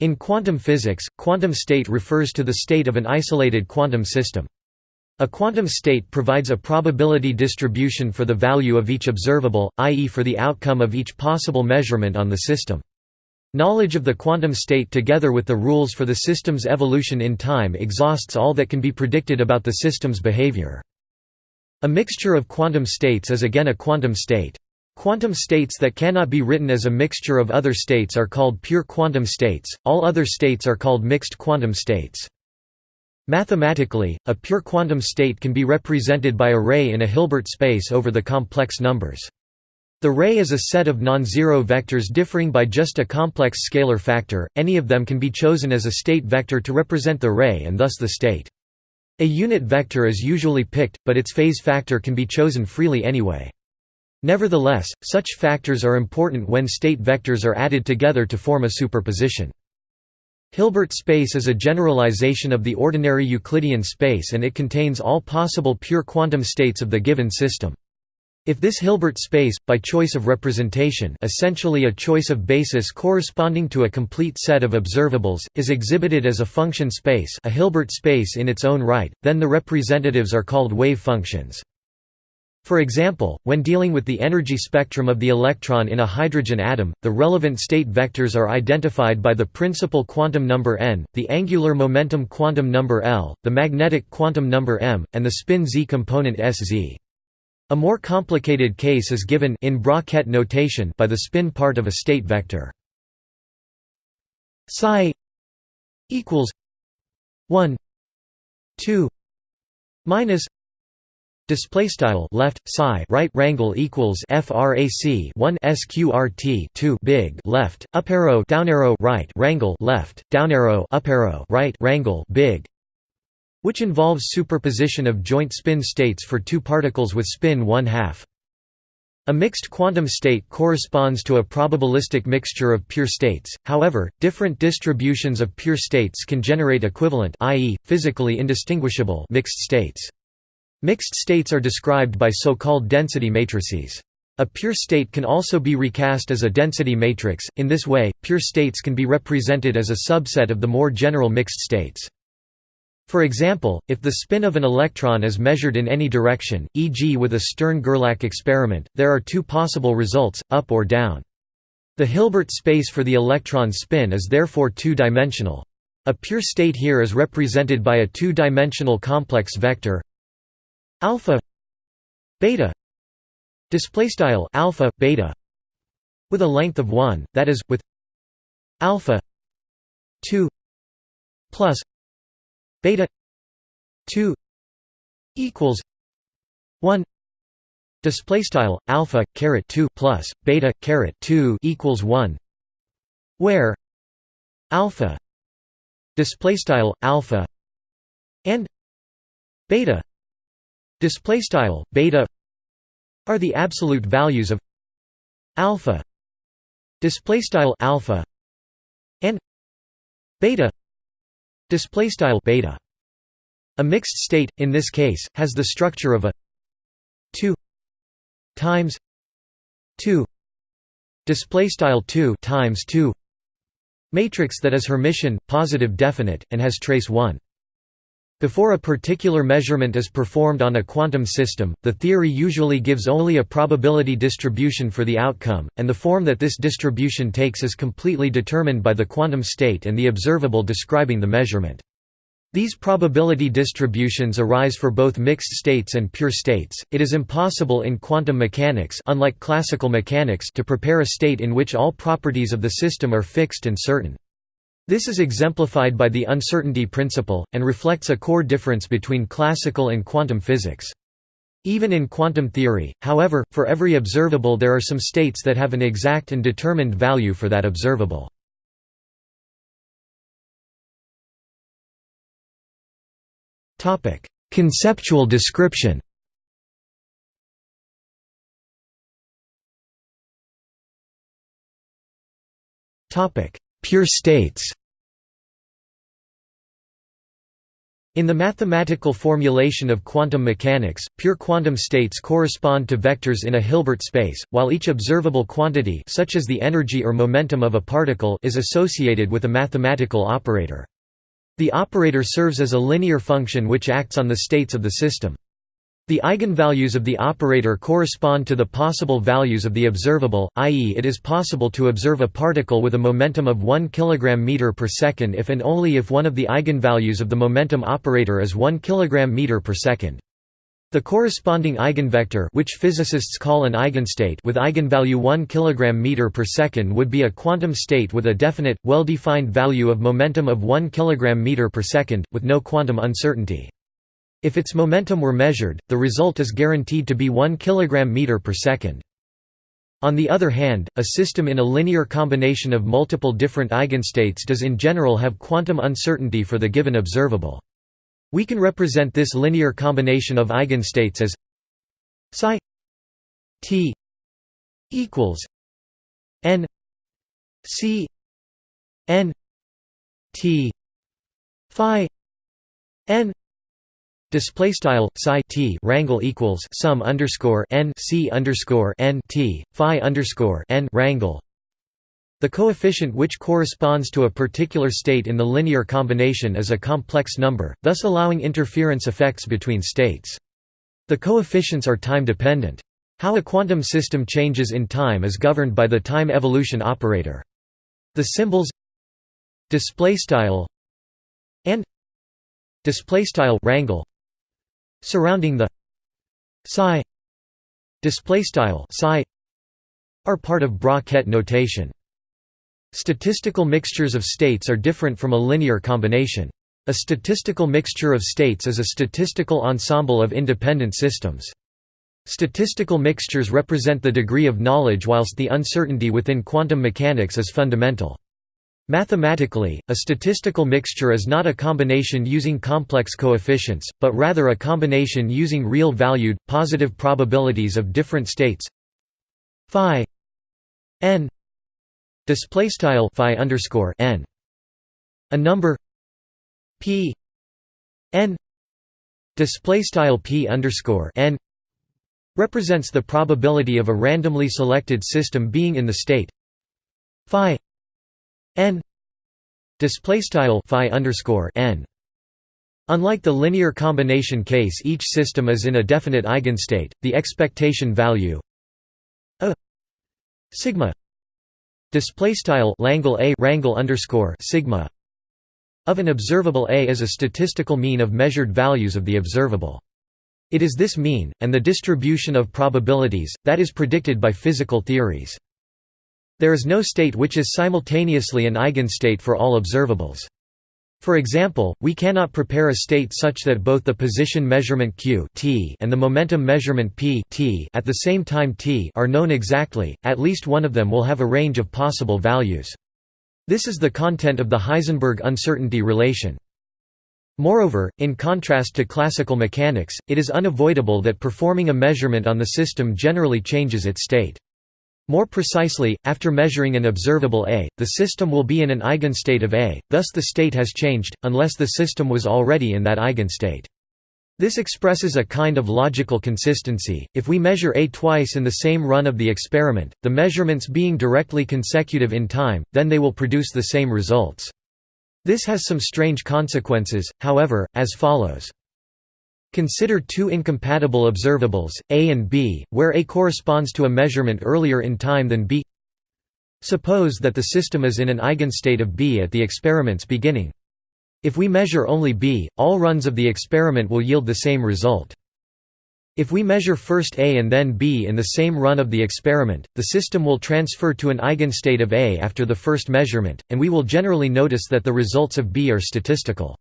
In quantum physics, quantum state refers to the state of an isolated quantum system. A quantum state provides a probability distribution for the value of each observable, i.e. for the outcome of each possible measurement on the system. Knowledge of the quantum state together with the rules for the system's evolution in time exhausts all that can be predicted about the system's behavior. A mixture of quantum states is again a quantum state. Quantum states that cannot be written as a mixture of other states are called pure quantum states, all other states are called mixed quantum states. Mathematically, a pure quantum state can be represented by a ray in a Hilbert space over the complex numbers. The ray is a set of non-zero vectors differing by just a complex scalar factor, any of them can be chosen as a state vector to represent the ray and thus the state. A unit vector is usually picked, but its phase factor can be chosen freely anyway. Nevertheless, such factors are important when state vectors are added together to form a superposition. Hilbert space is a generalization of the ordinary Euclidean space and it contains all possible pure quantum states of the given system. If this Hilbert space, by choice of representation essentially a choice of basis corresponding to a complete set of observables, is exhibited as a function space a Hilbert space in its own right, then the representatives are called wave functions. For example, when dealing with the energy spectrum of the electron in a hydrogen atom, the relevant state vectors are identified by the principal quantum number n, the angular momentum quantum number L, the magnetic quantum number m, and the spin z component Sz. A more complicated case is given in Bra-Ket notation by the spin part of a state vector. psi equals 1 2 minus Display style left psi right rangle equals frac 1 sqrt 2 big left up arrow down arrow right rangle left down arrow up arrow right rangle big which involves superposition of joint spin states for two particles with spin 1 half. A mixed quantum state corresponds to a probabilistic mixture of pure states, however, different distributions of pure states can generate equivalent i.e., physically indistinguishable mixed states. Mixed states are described by so-called density matrices. A pure state can also be recast as a density matrix, in this way, pure states can be represented as a subset of the more general mixed states. For example, if the spin of an electron is measured in any direction, e.g. with a Stern–Gerlach experiment, there are two possible results, up or down. The Hilbert space for the electron spin is therefore two-dimensional. A pure state here is represented by a two-dimensional complex vector alpha beta display style alpha beta with a length of 1 that is with alpha 2 plus beta 2 equals 1 display style alpha caret 2 plus beta caret 2 equals 1 where alpha display style alpha and beta display style beta are the absolute values of alpha display style alpha and beta display style beta. A mixed state in this case has the structure of a 2 times 2 display style 2 times 2 matrix that is Hermitian positive definite and has trace 1 before a particular measurement is performed on a quantum system, the theory usually gives only a probability distribution for the outcome, and the form that this distribution takes is completely determined by the quantum state and the observable describing the measurement. These probability distributions arise for both mixed states and pure states. It is impossible in quantum mechanics, unlike classical mechanics, to prepare a state in which all properties of the system are fixed and certain. This is exemplified by the uncertainty principle, and reflects a core difference between classical and quantum physics. Even in quantum theory, however, for every observable there are some states that have an exact and determined value for that observable. Conceptual description Pure states In the mathematical formulation of quantum mechanics, pure quantum states correspond to vectors in a Hilbert space, while each observable quantity such as the energy or momentum of a particle is associated with a mathematical operator. The operator serves as a linear function which acts on the states of the system. The eigenvalues of the operator correspond to the possible values of the observable, i.e. it is possible to observe a particle with a momentum of 1 kg meter per second if and only if one of the eigenvalues of the momentum operator is 1 kg meter per second. The corresponding eigenvector which physicists call an eigenstate with eigenvalue 1 kg meter per second would be a quantum state with a definite, well-defined value of momentum of 1 kg meter per second, with no quantum uncertainty. If its momentum were measured, the result is guaranteed to be 1 kg meter per second. On the other hand, a system in a linear combination of multiple different eigenstates does in general have quantum uncertainty for the given observable. We can represent this linear combination of eigenstates as psi t equals n c n t phi n Display style psi t rangle equals sum underscore n c underscore n t phi underscore n rangle. The coefficient which corresponds to a particular state in the linear combination is a complex number, thus allowing interference effects between states. The coefficients are time-dependent. How a quantum system changes in time is governed by the time evolution operator. The symbols display style and display style rangle surrounding the psi display style psi are part of bra-ket notation. Statistical mixtures of states are different from a linear combination. A statistical mixture of states is a statistical ensemble of independent systems. Statistical mixtures represent the degree of knowledge whilst the uncertainty within quantum mechanics is fundamental. Mathematically, a statistical mixture is not a combination using complex coefficients, but rather a combination using real-valued, positive probabilities of different states. Phi n display style phi underscore n. A number p n display style p underscore n represents the probability of a randomly selected system being in the state. Phi n display style phi underscore n. Unlike the linear combination case, each system is in a definite eigenstate. The expectation value a sigma display style langle a rangle underscore sigma of an observable a is a statistical mean of measured values of the observable. It is this mean, and the distribution of probabilities, that is predicted by physical theories. There is no state which is simultaneously an eigenstate for all observables. For example, we cannot prepare a state such that both the position measurement q t and the momentum measurement p t at the same time t are known exactly, at least one of them will have a range of possible values. This is the content of the Heisenberg uncertainty relation. Moreover, in contrast to classical mechanics, it is unavoidable that performing a measurement on the system generally changes its state. More precisely, after measuring an observable A, the system will be in an eigenstate of A, thus the state has changed, unless the system was already in that eigenstate. This expresses a kind of logical consistency. If we measure A twice in the same run of the experiment, the measurements being directly consecutive in time, then they will produce the same results. This has some strange consequences, however, as follows. Consider two incompatible observables, A and B, where A corresponds to a measurement earlier in time than B. Suppose that the system is in an eigenstate of B at the experiment's beginning. If we measure only B, all runs of the experiment will yield the same result. If we measure first A and then B in the same run of the experiment, the system will transfer to an eigenstate of A after the first measurement, and we will generally notice that the results of B are statistical.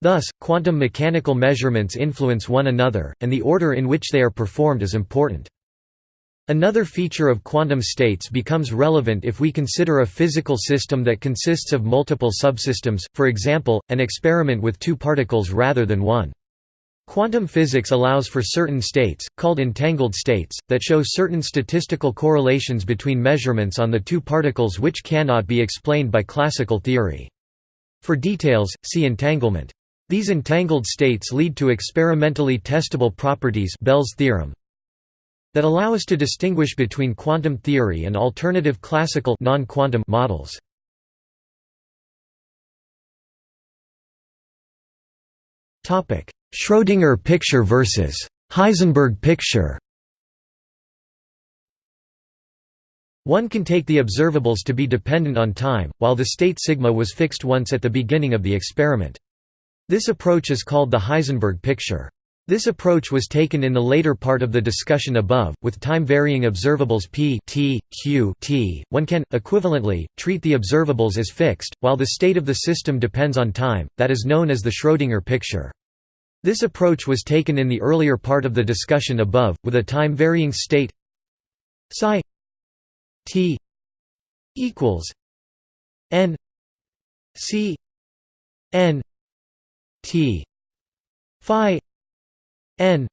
Thus, quantum mechanical measurements influence one another, and the order in which they are performed is important. Another feature of quantum states becomes relevant if we consider a physical system that consists of multiple subsystems, for example, an experiment with two particles rather than one. Quantum physics allows for certain states, called entangled states, that show certain statistical correlations between measurements on the two particles which cannot be explained by classical theory. For details, see entanglement. These entangled states lead to experimentally testable properties Bell's theorem that allow us to distinguish between quantum theory and alternative classical non-quantum models. Topic: Schrödinger picture versus Heisenberg picture One can take the observables to be dependent on time, while the state sigma was fixed once at the beginning of the experiment. This approach is called the Heisenberg picture. This approach was taken in the later part of the discussion above, with time-varying observables p t, q t. One can, equivalently, treat the observables as fixed, while the state of the system depends on time, that is known as the Schrödinger picture. This approach was taken in the earlier part of the discussion above, with a time-varying state psi t equals n c n T Phi N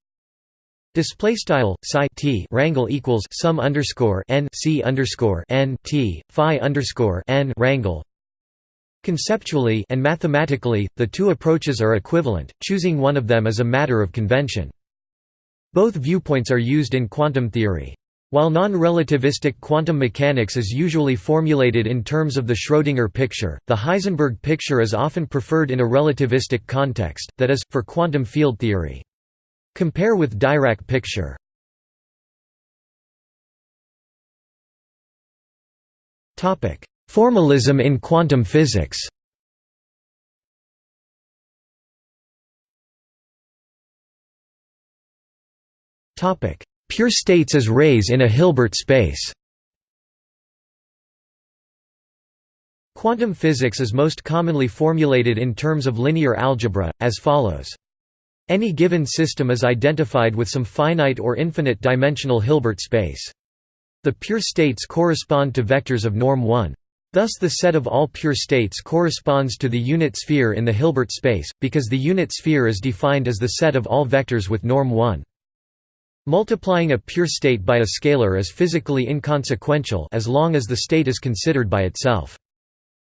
Display style psi t rangle equals sum underscore n c underscore n t phi underscore n rangle. Conceptually and mathematically, the two approaches are equivalent. Choosing one of them is a matter of convention. Both viewpoints are used in quantum theory. While non-relativistic quantum mechanics is usually formulated in terms of the Schrödinger picture, the Heisenberg picture is often preferred in a relativistic context, that is, for quantum field theory. Compare with Dirac picture. Formalism in quantum physics topic Pure states as rays in a Hilbert space Quantum physics is most commonly formulated in terms of linear algebra, as follows. Any given system is identified with some finite or infinite dimensional Hilbert space. The pure states correspond to vectors of norm 1. Thus the set of all pure states corresponds to the unit sphere in the Hilbert space, because the unit sphere is defined as the set of all vectors with norm 1. Multiplying a pure state by a scalar is physically inconsequential as long as the state is considered by itself.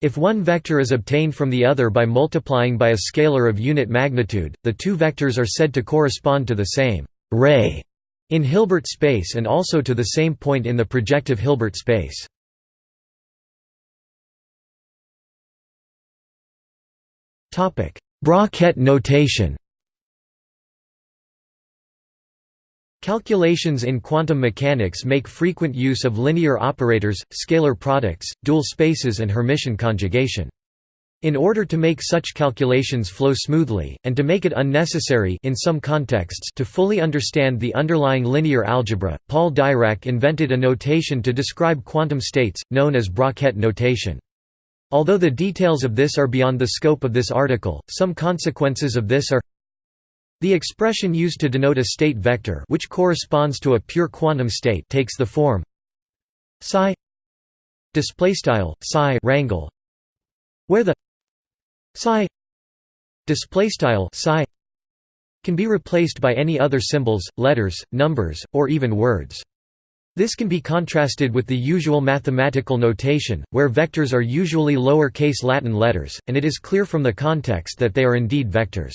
If one vector is obtained from the other by multiplying by a scalar of unit magnitude, the two vectors are said to correspond to the same ray in Hilbert space and also to the same point in the projective Hilbert space. Bra-Ket notation Calculations in quantum mechanics make frequent use of linear operators, scalar products, dual spaces and Hermitian conjugation. In order to make such calculations flow smoothly, and to make it unnecessary in some contexts to fully understand the underlying linear algebra, Paul Dirac invented a notation to describe quantum states, known as Bra-Ket notation. Although the details of this are beyond the scope of this article, some consequences of this are the expression used to denote a state vector which corresponds to a pure quantum state takes the form psi displaystyle psi rangle where the psi displaystyle psi can be replaced by any other symbols, letters, numbers, or even words. This can be contrasted with the usual mathematical notation, where vectors are usually lower-case Latin letters, and it is clear from the context that they are indeed vectors.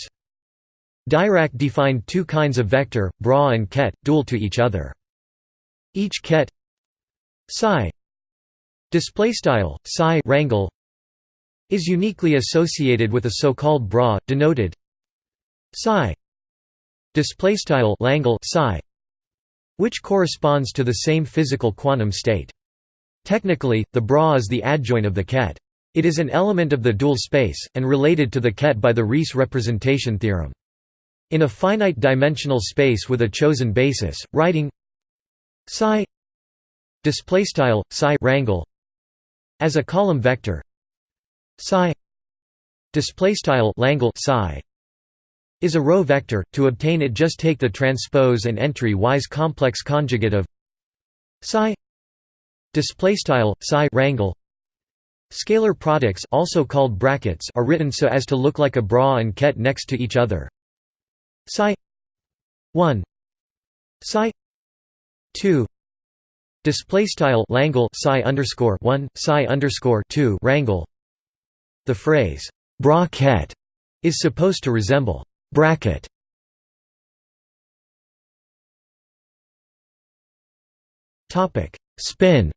Dirac defined two kinds of vector, bra and ket, dual to each other. Each ket psi displaystyle psi rangle is uniquely associated with a so-called bra denoted psi displaystyle langle psi which corresponds to the same physical quantum state. Technically, the bra is the adjoint of the ket. It is an element of the dual space, and related to the ket by the Riesz representation theorem. In a finite dimensional space with a chosen basis, writing psi displaystyle psi rangle as a column vector psi displaystyle langle psi is a row vector to obtain it just take the transpose and entry wise complex conjugate of psi displaystyle psi rangle scalar products also called brackets are written so as to look like a bra and ket next to each other psi 1 psi 2 display style langle psi underscore 1 psi underscore 2 rangle the phrase bra-ket is supposed to resemble bracket. Topic: Spin.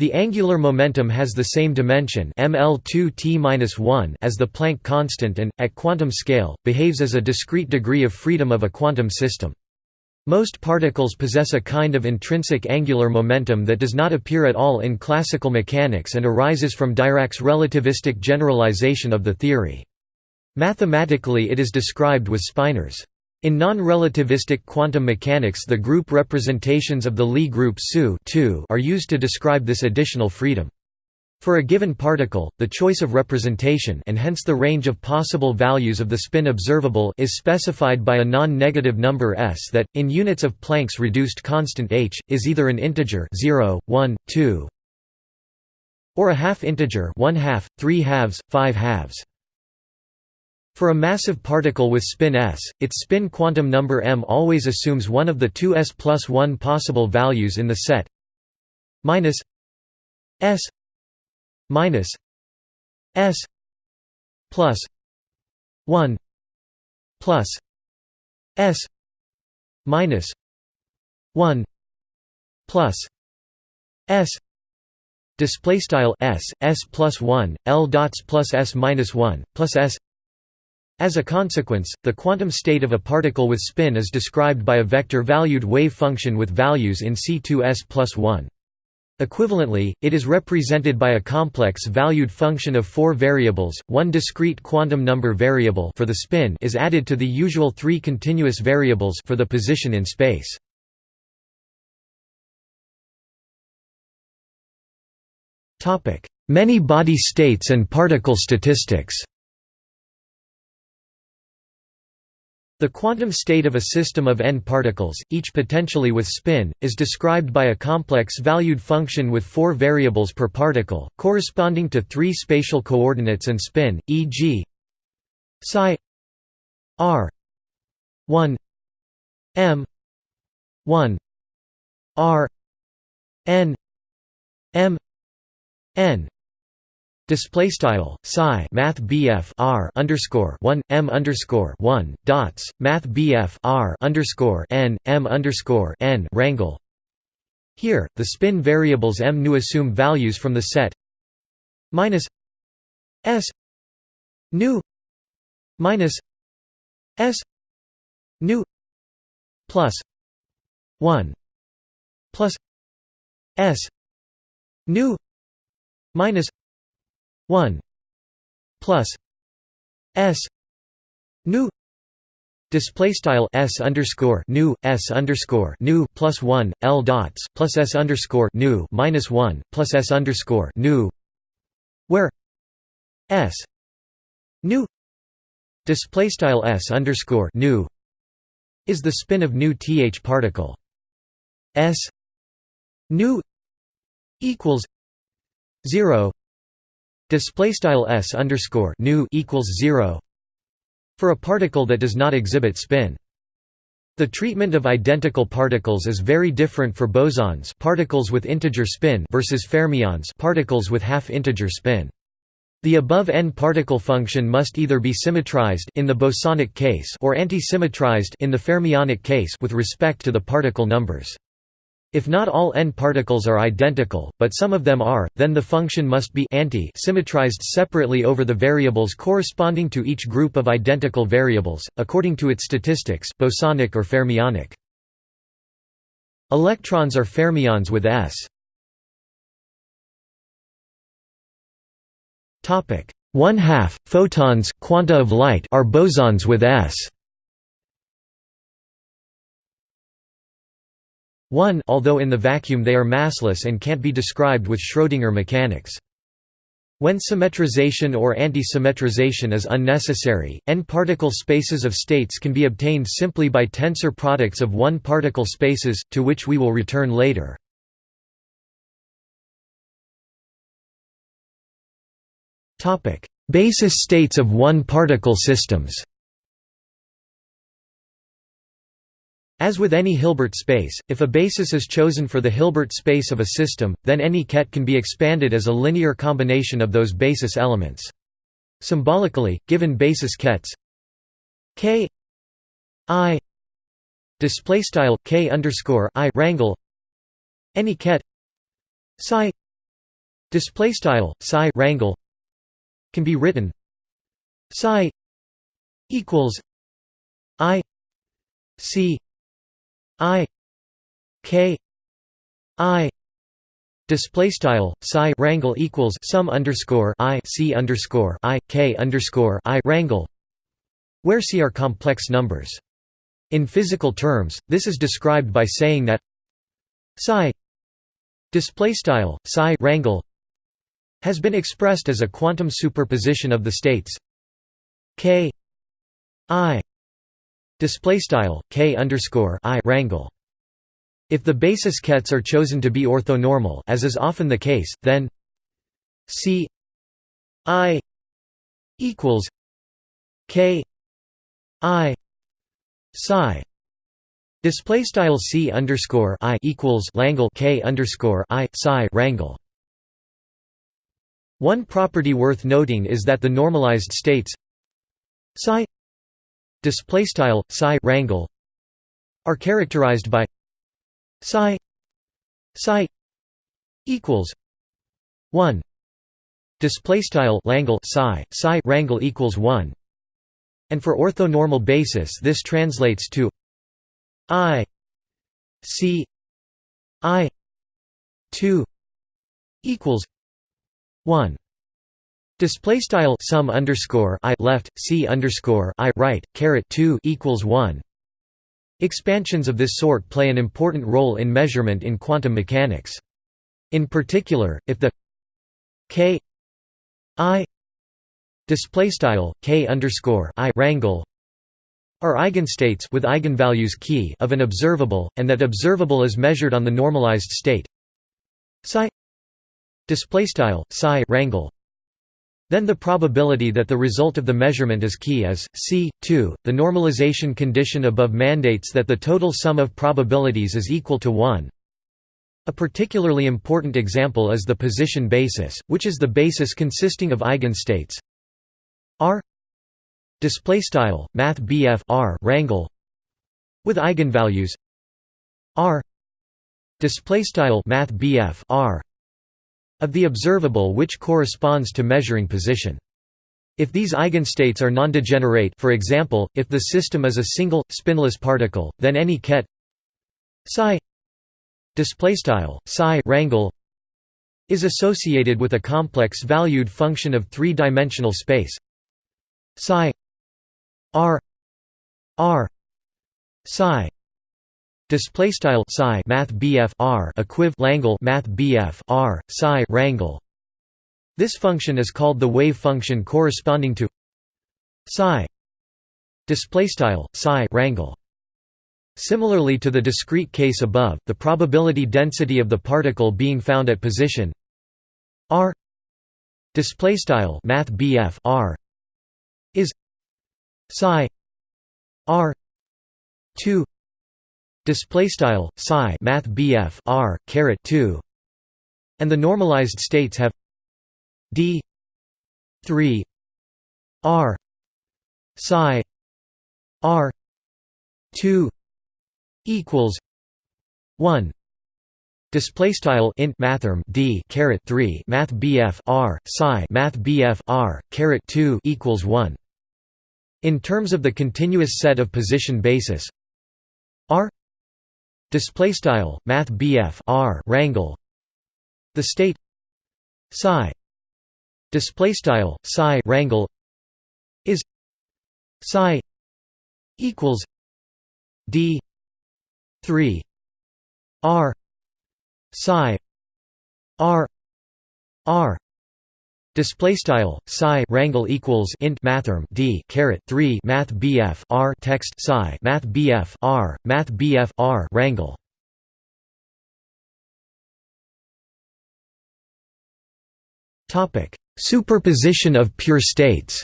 The angular momentum has the same dimension ml2t-1 as the Planck constant and, at quantum scale, behaves as a discrete degree of freedom of a quantum system. Most particles possess a kind of intrinsic angular momentum that does not appear at all in classical mechanics and arises from Dirac's relativistic generalization of the theory. Mathematically it is described with spinors. In non-relativistic quantum mechanics the group representations of the Lie group SU are used to describe this additional freedom. For a given particle, the choice of representation and hence the range of possible values of the spin observable is specified by a non-negative number s that, in units of Planck's reduced constant h, is either an integer 0, 1, 2, or a half integer 1 half, 3 halves, 5 halves. For a massive particle with spin s, its spin quantum number m always assumes one of the two s plus 1 possible values in the set minus s minus s plus 1 plus s minus 1 plus s display style s s plus 1 l dots plus s minus 1 plus s as a consequence, the quantum state of a particle with spin is described by a vector-valued wave function with values in C2s plus 1. Equivalently, it is represented by a complex valued function of four variables, one discrete quantum number variable for the spin is added to the usual three continuous variables for the position in space. Many body states and particle statistics The quantum state of a system of n particles, each potentially with spin, is described by a complex valued function with four variables per particle, corresponding to three spatial coordinates and spin, e.g. psi r 1 m 1 r n m n Display style psi math BF R underscore one M underscore one dots Math BF R underscore N M underscore N rangle. Here, the spin variables M nu assume values from the set minus S nu minus S nu plus one plus S nu minus 1 plus s nu display style s underscore nu s underscore nu plus 1 l dots plus s underscore nu minus 1 plus s underscore nu where s nu display style s underscore nu is the spin of nu th particle. S nu equals 0 Display style s underscore nu equals zero for a particle that does not exhibit spin. The treatment of identical particles is very different for bosons, particles with integer spin, versus fermions, particles with half-integer spin. The above n-particle function must either be symmetrized in the bosonic case or anti-symmetrized in the fermionic case with respect to the particle numbers. If not all n particles are identical, but some of them are, then the function must be anti-symmetrized separately over the variables corresponding to each group of identical variables, according to its statistics bosonic or fermionic. Electrons are fermions with s. Topic: 1 half photons quanta of light are bosons with s. 1 although in the vacuum they are massless and can't be described with Schrödinger mechanics. When symmetrization or anti-symmetrization is unnecessary, n-particle spaces of states can be obtained simply by tensor products of one-particle spaces, to which we will return later. Basis states of one-particle systems As with any Hilbert space, if a basis is chosen for the Hilbert space of a system, then any ket can be expanded as a linear combination of those basis elements. Symbolically, given basis kets k i display style k underscore i rangle any ket psi display style psi rangle can be written psi equals i c i k i display style psi rangle equals sum underscore i c underscore i k underscore i rangle where c are complex numbers. In physical terms this is described by saying that psi display style psi rangle has been expressed as a quantum superposition of the states k i display style k underscore i rangle. If the basis kets are chosen to be orthonormal, as is often the case, then c i equals k i psi display style c underscore i equals langle k underscore i psi rangle. One property worth noting is that the normalized states psi display style psi rangle are characterized by psi psi equals 1 display style langle psi psi rangle equals 1 and for orthonormal basis this translates to i c i 2 equals 1 Display style sum underscore i left c underscore i right caret two equals one. Expansions of this sort play an important role in measurement in quantum mechanics. In particular, if the k i display style k underscore i rangle are eigenstates with eigenvalues key of an observable, and that observable is measured on the normalized state psi display style psi rangle then the probability that the result of the measurement is key is, c. 2. The normalization condition above mandates that the total sum of probabilities is equal to 1. A particularly important example is the position basis, which is the basis consisting of eigenstates r display style r rangle with eigenvalues r display style r of the observable which corresponds to measuring position. If these eigenstates are nondegenerate for example, if the system is a single, spinless particle, then any ket psi psi rangle is associated with a complex valued function of three-dimensional space psi r r psi display style psi math bf r equiv langle math bf r psi rangle this function is called the wave function corresponding to psi. Display style psi rangle similarly to the discrete case above the probability density of the particle being found at position r display style math bf r is psi r 2 display style psi math bf r caret 2 and the normalized states have d 3 r psi r 2 equals 1 Display style int mathrm d caret 3 math bf r psi math bf r caret 2 equals 1 in terms of the continuous set of position basis r display style math r rangle the state. Psi. Display style psi rangle is. Psi. Equals. D. 3 r. Psi. R. R Display style psi rangle equals int mathrm d caret 3 math bf r text psi math bf r math bf r rangle. Topic: Superposition of pure states.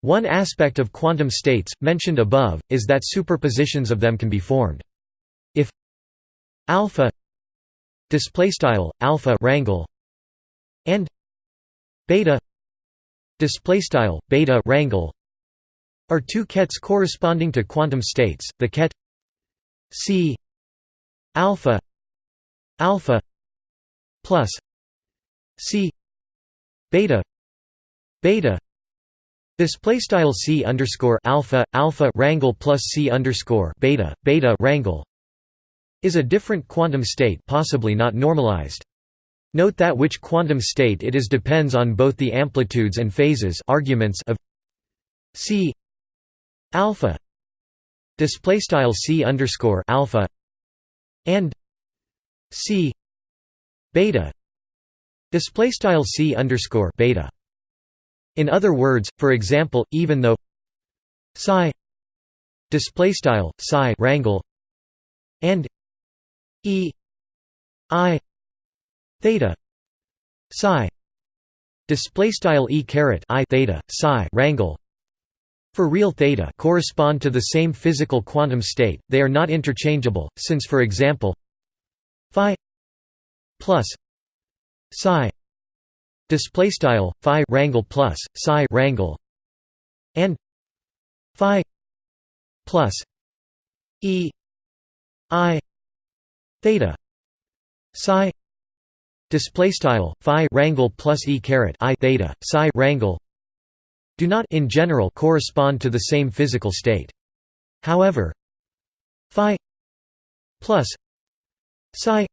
One aspect of quantum states, mentioned above, is that superpositions of them can be formed. If alpha displaystyle alpha rangle and beta. Displaystyle beta rangle are two kets corresponding to quantum states the ket c alpha alpha plus c beta beta. Display style c underscore alpha alpha rangle plus c underscore beta beta rangle is a different quantum state possibly not normalized. Note that which quantum state it is depends on both the amplitudes and phases arguments of c alpha display style c underscore alpha and c beta display style c underscore beta. In other words for example even though psi display style psi rangle and e i theta psi display style e caret i theta psi rangle for real theta correspond to the same physical quantum state, they are not interchangeable, since for example phi plus psi display style phi rangle plus psi rangle and phi plus e i theta psi display style phi rangle plus e caret i theta psi rangle do not in general correspond to the same physical state. However, phi plus psi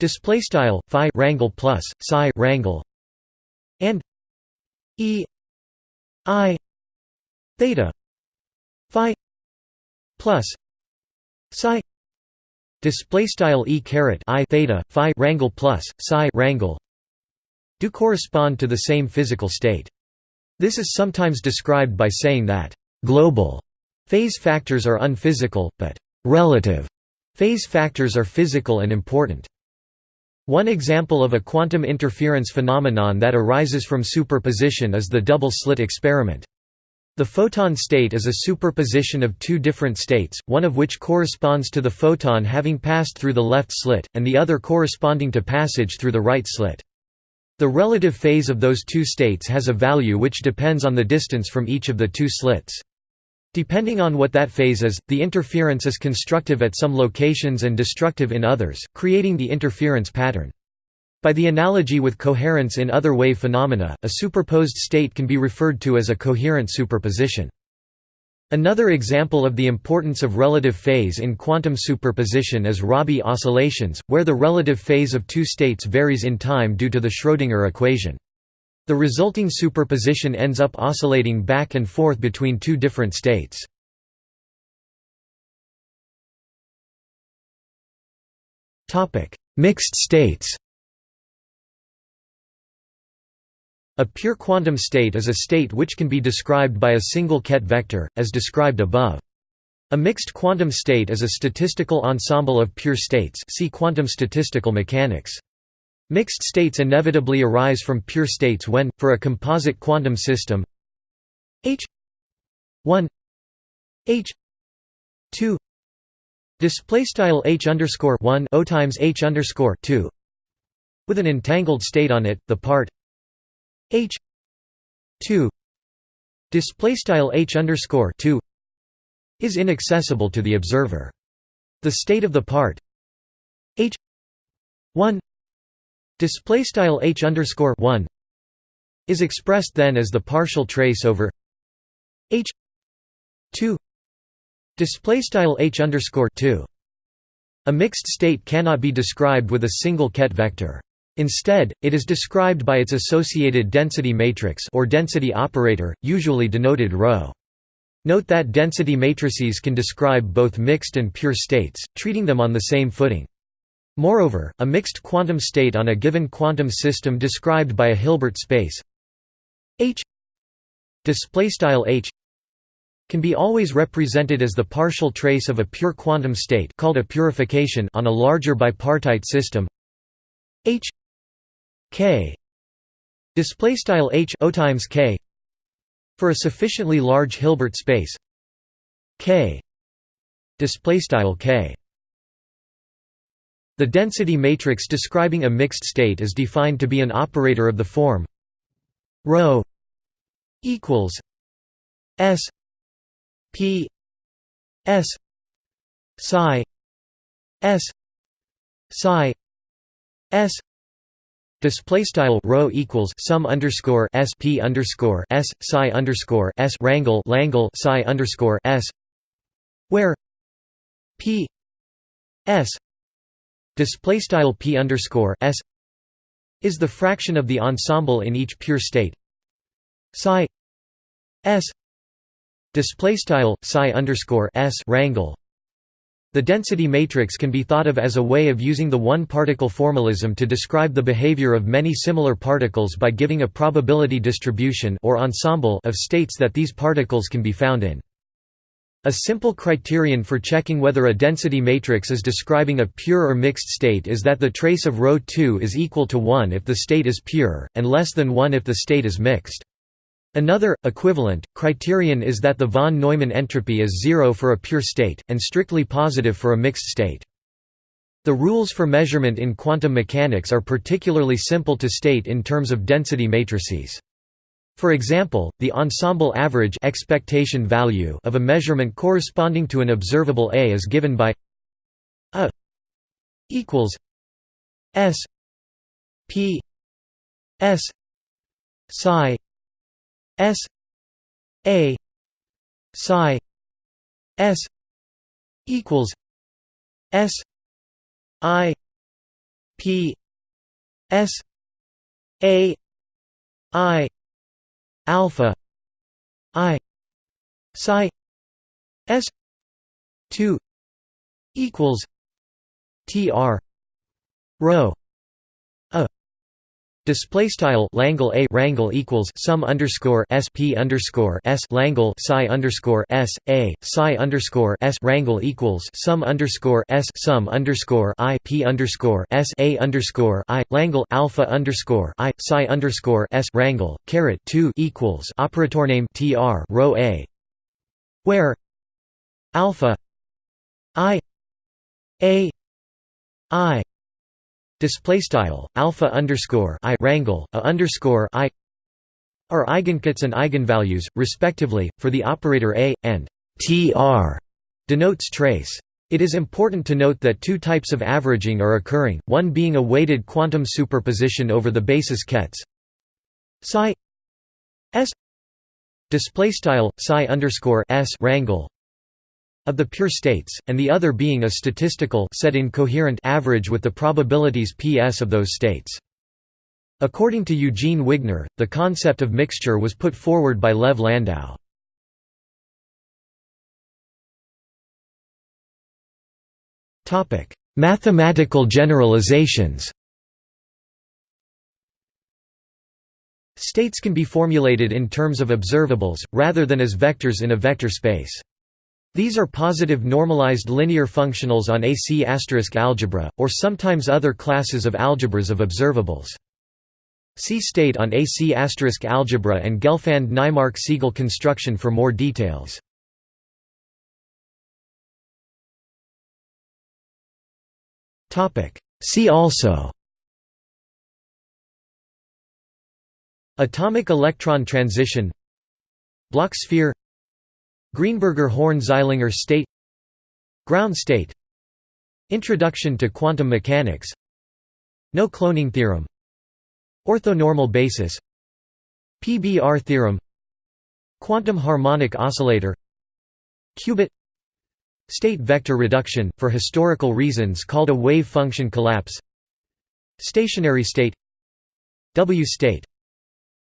display style phi rangle plus psi rangle and e i theta phi plus psi display style e caret i theta phi rangle plus psi rangle do correspond to the same physical state this is sometimes described by saying that global phase factors are unphysical, but relative phase factors are physical and important. One example of a quantum interference phenomenon that arises from superposition is the double-slit experiment. The photon state is a superposition of two different states, one of which corresponds to the photon having passed through the left slit, and the other corresponding to passage through the right slit. The relative phase of those two states has a value which depends on the distance from each of the two slits. Depending on what that phase is, the interference is constructive at some locations and destructive in others, creating the interference pattern. By the analogy with coherence in other wave phenomena, a superposed state can be referred to as a coherent superposition. Another example of the importance of relative phase in quantum superposition is Rabi oscillations, where the relative phase of two states varies in time due to the Schrödinger equation. The resulting superposition ends up oscillating back and forth between two different states. Mixed states A pure quantum state is a state which can be described by a single ket vector, as described above. A mixed quantum state is a statistical ensemble of pure states see quantum statistical mechanics. Mixed states inevitably arise from pure states when, for a composite quantum system H 1 H 2 display style H underscore 1 O times H underscore 2 with an entangled state on it, the part H two display style H underscore two is inaccessible to the observer. The state of the part H one display style H underscore one is expressed then as the partial trace over H two display style H underscore two. A mixed state cannot be described with a single ket vector. Instead, it is described by its associated density matrix or density operator, usually denoted ρ. Note that density matrices can describe both mixed and pure states, treating them on the same footing. Moreover, a mixed quantum state on a given quantum system described by a Hilbert space H H can be always represented as the partial trace of a pure quantum state called a purification on a larger bipartite system H k. Display style h o times k. For a sufficiently large Hilbert space K. Display style K. The density matrix describing a mixed state is defined to be an operator of the form ρ equals s p s psi s psi s Display style rho equals sum underscore s p underscore s psi underscore s rangle langle psi underscore s, where p s display style p underscore s is the fraction of the ensemble in each pure state. Psi s display style psi underscore s rangle the density matrix can be thought of as a way of using the one-particle formalism to describe the behavior of many similar particles by giving a probability distribution or ensemble of states that these particles can be found in. A simple criterion for checking whether a density matrix is describing a pure or mixed state is that the trace of ρ 2 is equal to 1 if the state is pure, and less than 1 if the state is mixed. Another, equivalent, criterion is that the von Neumann entropy is zero for a pure state, and strictly positive for a mixed state. The rules for measurement in quantum mechanics are particularly simple to state in terms of density matrices. For example, the ensemble average expectation value of a measurement corresponding to an observable A is given by A equals S P S psi S A psi S equals S I P S A I alpha I psi S two equals TR rho Display style Langle a rangle equals sum underscore sp underscore s Langle psi underscore s a psi underscore s rangle equals sum underscore s sum underscore i p underscore s a underscore i Langle alpha underscore i psi underscore s rangle caret two equals operator name tr rho a where alpha i a i display style alpha underscore i rangle a underscore i are eigenkets and eigenvalues respectively for the operator a and tr denotes trace. It is important to note that two types of averaging are occurring one being a weighted quantum superposition over the basis kets. Psi s display style psi underscore s rangle of the pure states, and the other being a statistical set in coherent average with the probabilities Ps of those states. According to Eugene Wigner, the concept of mixture was put forward by Lev Landau. Mathematical generalizations States can be formulated in terms of observables, rather than as vectors in a vector space. These are positive normalized linear functionals on AC** algebra, or sometimes other classes of algebras of observables. See state on AC** algebra and Gelfand-Naimark-Segal construction for more details. See also Atomic electron transition Bloch sphere Greenberger–Horne–Zeilinger state Ground state Introduction to quantum mechanics No cloning theorem Orthonormal basis PBR theorem Quantum harmonic oscillator Qubit State vector reduction, for historical reasons called a wave function collapse Stationary state W state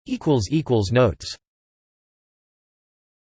Notes